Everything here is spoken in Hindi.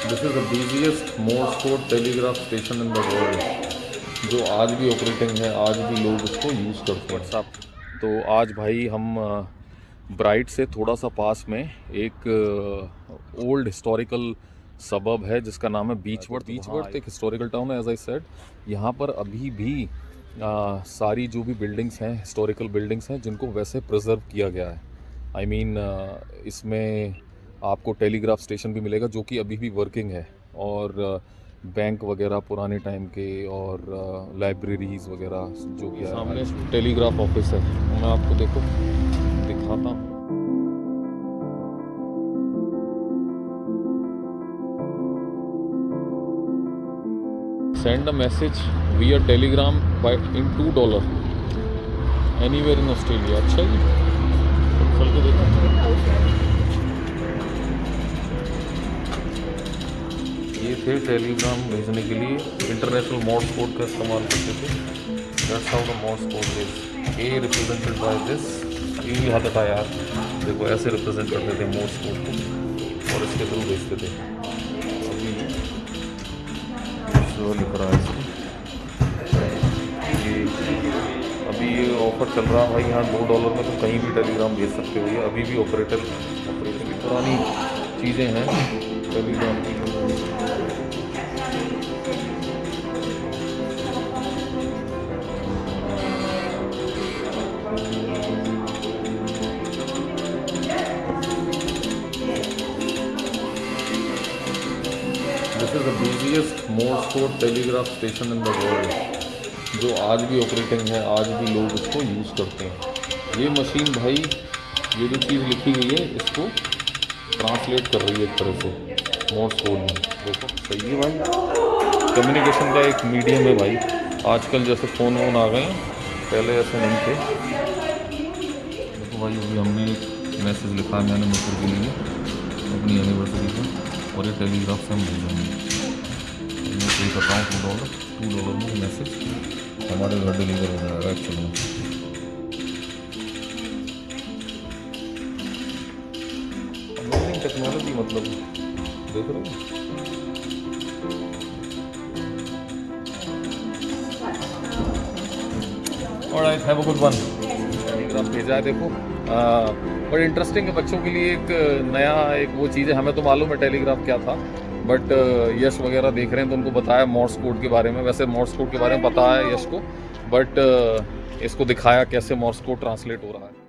This is the busiest Morse code telegraph station in the world जो आज भी ऑपरेटिंग है आज भी लोग उसको यूज़ करते हैं। सब तो आज भाई हम ब्राइट से थोड़ा सा पास में एक ओल्ड हिस्टोरिकल सबब है जिसका नाम है बीचवर्थ बीचवर्थ एक हिस्टोरिकल टाउन है एज आई सेड यहाँ पर अभी भी आ, सारी जो भी बिल्डिंग्स हैं हिस्टोरिकल बिल्डिंग्स हैं जिनको वैसे प्रिजर्व किया गया है। आई I मीन mean, इसमें आपको टेलीग्राफ स्टेशन भी मिलेगा, जो कि अभी भी वर्किंग है। और बैंक वगैरह पुराने टाइम के और लाइब्रेरीज वगैरह जो कि सामने टेलीग्राफ ऑफ़िस है। मैं आपको देखो, दिखाता हूँ। Send a message via telegram by two dollar anywhere in Australia अच्छा जी? ये थे टेलीग्राम भेजने के लिए। इंटरनेशनल मोड्स कोड का इस्तेमाल करते थे। That's how the code is a represented by this ये हाथ था यार देखो, ऐसे रिप्रेजेंट करते थे मोड्स कोड को और इसके थ्रू भेजते थे। अभी जो लिख रहा है अभी ये ऑफ़र चल रहा है भाई, यहाँ दो डॉलर में तुम कहीं भी टेलीग्राम भेज सकते हो। ये अभी भी ऑपरेटर ऑपरेटर की पुरानी चीज़ें हैं। टेलीग्राम की telegraph station in the world जो आज भी ऑपरेटिंग है, आज भी लोग इसको यूज़ करते हैं। ये मशीन भाई, ये जो चीज़ लिखी गई है, इसको ट्रांसलेट कर रही है एक तरह से। कोड में देखो, सही है भाई। कम्युनिकेशन का एक मीडियम है भाई। आजकल जैसे फ़ोन वोन आ गए पहले ऐसे नहीं थे। देखो भाई, अभी हमने मैसेज लिखा मैंने मित्र के लिए, अपनी एनिवर्सरी का और ये टेलीग्राफ से हम भेज देंगे मैं पे करता हूँ टू डॉलर टू डॉलर में मैसेज हमारे घर डिलीवर हो जाएगा एक्चुअली अमेजिंग टेक्नोलॉजी मतलब। देख रहे हो और have a good one telegraph भेजा है देखो। बट इंटरेस्टिंग है बच्चों के लिए एक नया एक वो चीज़ है हमें तो मालूम है टेलीग्राफ क्या था बट यश वगैरह देख रहे हैं तो उनको बताया मॉर्स कोड के बारे में। वैसे मॉर्स कोड के बारे में पता है यश को बट इसको दिखाया कैसे मॉर्स कोड ट्रांसलेट हो रहा है।